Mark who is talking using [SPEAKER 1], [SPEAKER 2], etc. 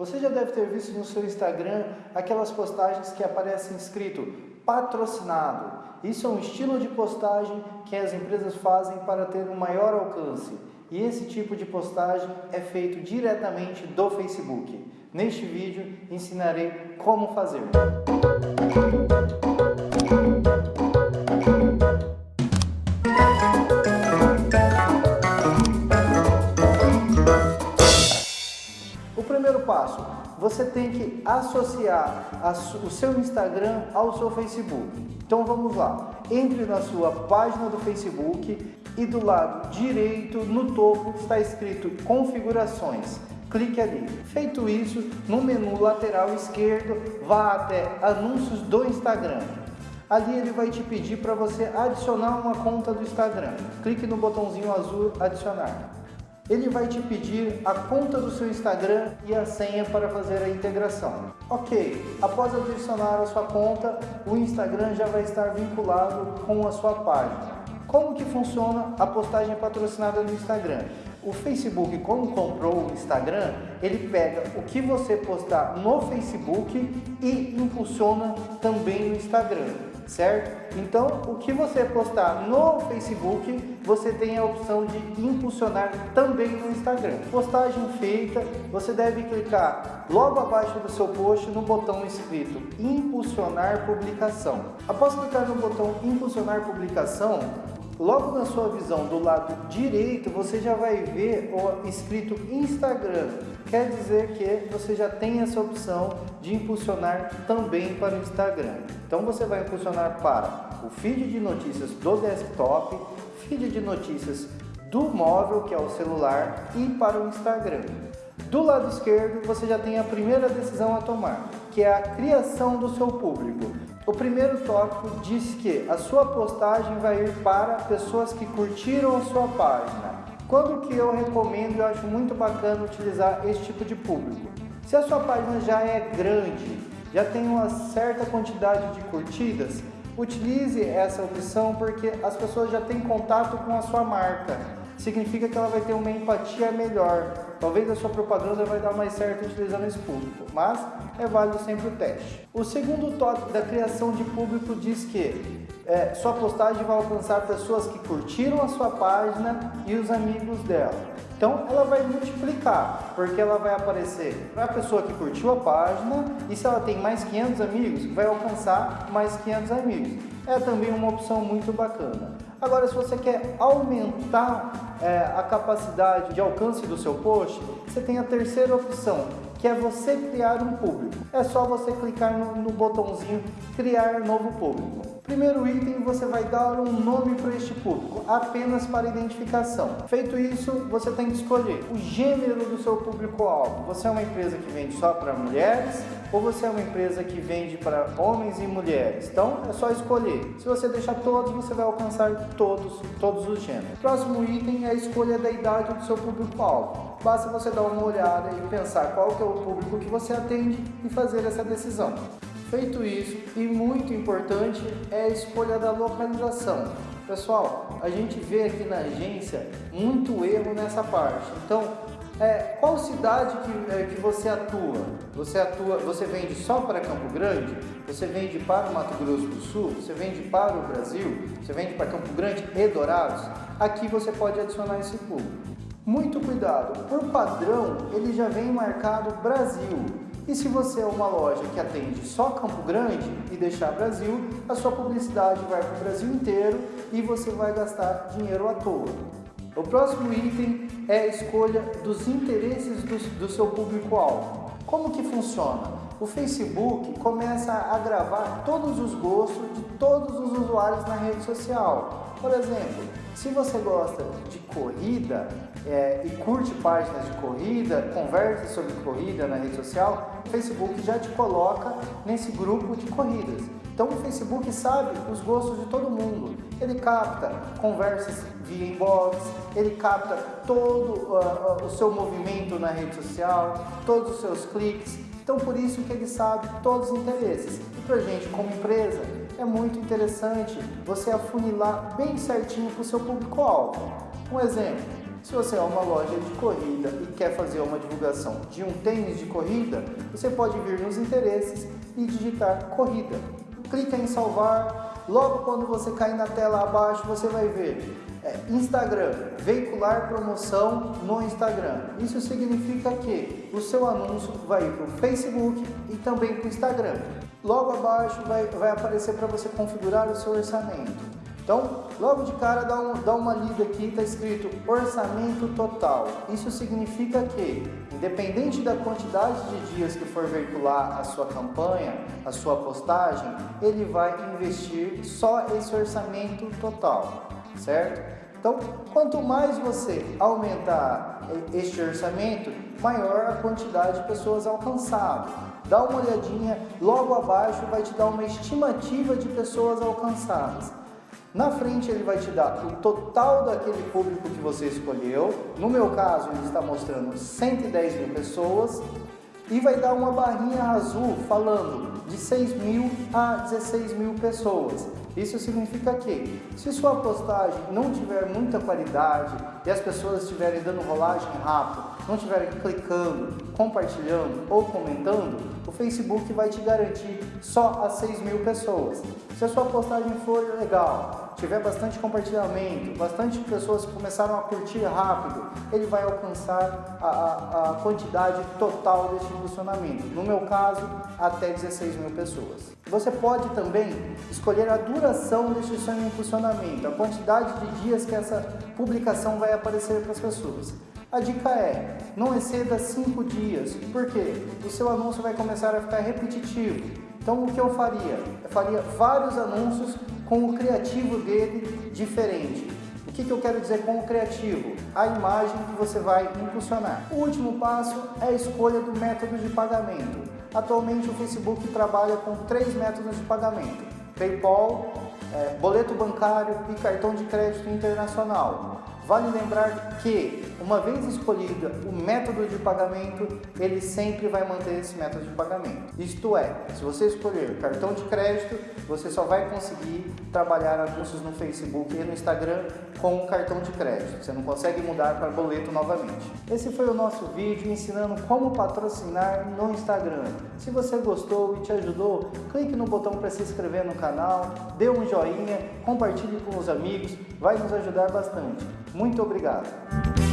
[SPEAKER 1] Você já deve ter visto no seu Instagram aquelas postagens que aparecem escrito patrocinado. Isso é um estilo de postagem que as empresas fazem para ter um maior alcance. E esse tipo de postagem é feito diretamente do Facebook. Neste vídeo ensinarei como fazer. Primeiro passo, você tem que associar o seu Instagram ao seu Facebook. Então vamos lá, entre na sua página do Facebook e do lado direito, no topo, está escrito configurações. Clique ali. Feito isso, no menu lateral esquerdo, vá até anúncios do Instagram. Ali ele vai te pedir para você adicionar uma conta do Instagram. Clique no botãozinho azul adicionar ele vai te pedir a conta do seu Instagram e a senha para fazer a integração. Ok, após adicionar a sua conta, o Instagram já vai estar vinculado com a sua página. Como que funciona a postagem patrocinada no Instagram? O Facebook, quando comprou o Instagram, ele pega o que você postar no Facebook e impulsiona também no Instagram certo? Então, o que você postar no Facebook, você tem a opção de impulsionar também no Instagram. Postagem feita, você deve clicar logo abaixo do seu post no botão escrito impulsionar publicação. Após clicar no botão impulsionar publicação, Logo na sua visão do lado direito, você já vai ver o escrito Instagram. Quer dizer que você já tem essa opção de impulsionar também para o Instagram. Então você vai impulsionar para o feed de notícias do desktop, feed de notícias do móvel, que é o celular, e para o Instagram. Do lado esquerdo, você já tem a primeira decisão a tomar, que é a criação do seu público. O primeiro tópico diz que a sua postagem vai ir para pessoas que curtiram a sua página. Quando que eu recomendo, eu acho muito bacana utilizar esse tipo de público. Se a sua página já é grande, já tem uma certa quantidade de curtidas, utilize essa opção porque as pessoas já têm contato com a sua marca significa que ela vai ter uma empatia melhor. Talvez a sua propaganda vai dar mais certo utilizando esse público, mas é válido sempre o teste. O segundo tópico da criação de público diz que é, sua postagem vai alcançar pessoas que curtiram a sua página e os amigos dela. Então ela vai multiplicar, porque ela vai aparecer para a pessoa que curtiu a página e se ela tem mais 500 amigos, vai alcançar mais 500 amigos. É também uma opção muito bacana. Agora, se você quer aumentar é, a capacidade de alcance do seu post, você tem a terceira opção, que é você criar um público. É só você clicar no, no botãozinho criar novo público. Primeiro item, você vai dar um nome para este público, apenas para identificação. Feito isso, você tem que escolher o gênero do seu público-alvo. Você é uma empresa que vende só para mulheres ou você é uma empresa que vende para homens e mulheres? Então, é só escolher. Se você deixar todos, você vai alcançar todos, todos os gêneros. Próximo item é a escolha da idade do seu público-alvo. Basta você dar uma olhada e pensar qual que é o público que você atende e fazer essa decisão. Feito isso, e muito importante, é a escolha da localização. Pessoal, a gente vê aqui na agência muito erro nessa parte. Então, é, qual cidade que, é, que você atua? Você atua, você vende só para Campo Grande? Você vende para o Mato Grosso do Sul? Você vende para o Brasil? Você vende para Campo Grande e Dourados? Aqui você pode adicionar esse público. Muito cuidado, por padrão ele já vem marcado Brasil. E se você é uma loja que atende só Campo Grande e deixar Brasil, a sua publicidade vai para o Brasil inteiro e você vai gastar dinheiro à toa. O próximo item é a escolha dos interesses do, do seu público-alvo. Como que funciona? O Facebook começa a gravar todos os gostos de todos os usuários na rede social. Por exemplo, se você gosta de corrida é, e curte páginas de corrida, conversa sobre corrida na rede social, o Facebook já te coloca nesse grupo de corridas. Então o Facebook sabe os gostos de todo mundo. Ele capta conversas via inbox, ele capta todo uh, uh, o seu movimento na rede social, todos os seus cliques. Então por isso que ele sabe todos os interesses. E para gente como empresa é muito interessante você afunilar bem certinho para o seu público-alvo. Um exemplo, Se você é uma loja de corrida e quer fazer uma divulgação de um tênis de corrida, você pode vir nos interesses e digitar corrida. Clica em salvar, logo quando você cair na tela abaixo você vai ver é, Instagram, veicular promoção no Instagram. Isso significa que o seu anúncio vai para o Facebook e também para o Instagram. Logo abaixo vai, vai aparecer para você configurar o seu orçamento. Então, logo de cara, dá, um, dá uma lida aqui, está escrito orçamento total. Isso significa que, independente da quantidade de dias que for veicular a sua campanha, a sua postagem, ele vai investir só esse orçamento total, certo? Então, quanto mais você aumentar este orçamento, maior a quantidade de pessoas alcançadas. Dá uma olhadinha, logo abaixo vai te dar uma estimativa de pessoas alcançadas. Na frente ele vai te dar o total daquele público que você escolheu. No meu caso, ele está mostrando 110 mil pessoas. E vai dar uma barrinha azul falando de 6 mil a 16 mil pessoas. Isso significa que, se sua postagem não tiver muita qualidade e as pessoas estiverem dando rolagem rápido, não estiverem clicando, compartilhando ou comentando, o Facebook vai te garantir só a 6 mil pessoas. Se a sua postagem for legal, tiver bastante compartilhamento, bastante pessoas começaram a curtir rápido, ele vai alcançar a, a, a quantidade total desse impulsionamento. No meu caso, até 16 mil pessoas. Você pode também escolher a duração deste seu impulsionamento, a quantidade de dias que essa publicação vai aparecer para as pessoas. A dica é, não exceda 5 dias, porque o seu anúncio vai começar a ficar repetitivo. Então o que eu faria? Eu faria vários anúncios com o criativo dele diferente. O que, que eu quero dizer com o criativo? A imagem que você vai impulsionar. O último passo é a escolha do método de pagamento. Atualmente o Facebook trabalha com três métodos de pagamento. PayPal, é, boleto bancário e cartão de crédito internacional. Vale lembrar que, uma vez escolhida o método de pagamento, ele sempre vai manter esse método de pagamento. Isto é, se você escolher cartão de crédito, você só vai conseguir trabalhar anúncios no Facebook e no Instagram com o cartão de crédito. Você não consegue mudar para boleto novamente. Esse foi o nosso vídeo ensinando como patrocinar no Instagram. Se você gostou e te ajudou, clique no botão para se inscrever no canal, dê um joinha, compartilhe com os amigos, vai nos ajudar bastante. Muito obrigado!